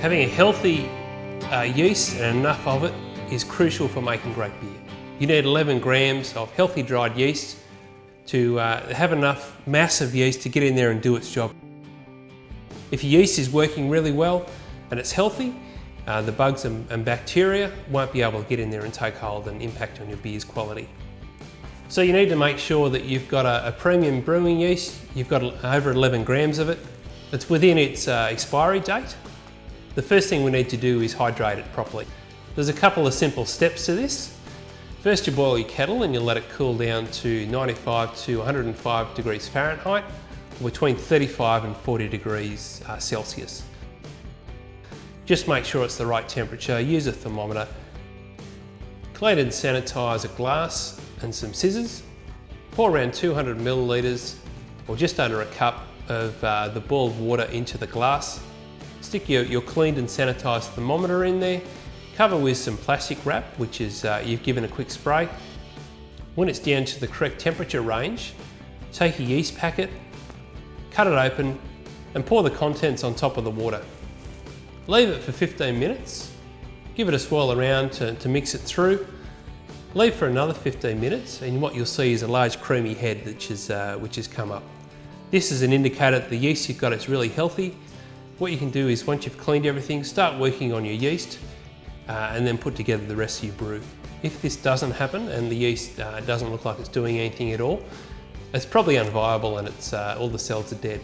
Having a healthy uh, yeast and enough of it is crucial for making great beer. You need 11 grams of healthy dried yeast to uh, have enough mass of yeast to get in there and do its job. If your yeast is working really well and it's healthy, uh, the bugs and, and bacteria won't be able to get in there and take hold and impact on your beer's quality. So you need to make sure that you've got a, a premium brewing yeast, you've got over 11 grams of it, it's within its uh, expiry date. The first thing we need to do is hydrate it properly. There's a couple of simple steps to this. First you boil your kettle and you let it cool down to 95 to 105 degrees Fahrenheit, or between 35 and 40 degrees uh, Celsius. Just make sure it's the right temperature, use a thermometer. Clean and sanitise a glass and some scissors. Pour around 200 millilitres or just under a cup of uh, the boiled water into the glass. Stick your, your cleaned and sanitised thermometer in there Cover with some plastic wrap, which is uh, you've given a quick spray. When it's down to the correct temperature range, take a yeast packet, cut it open and pour the contents on top of the water. Leave it for 15 minutes, give it a swirl around to, to mix it through, leave for another 15 minutes and what you'll see is a large creamy head which, is, uh, which has come up. This is an indicator that the yeast you've got is really healthy. What you can do is once you've cleaned everything, start working on your yeast uh, and then put together the rest of your brew. If this doesn't happen and the yeast uh, doesn't look like it's doing anything at all, it's probably unviable and it's, uh, all the cells are dead.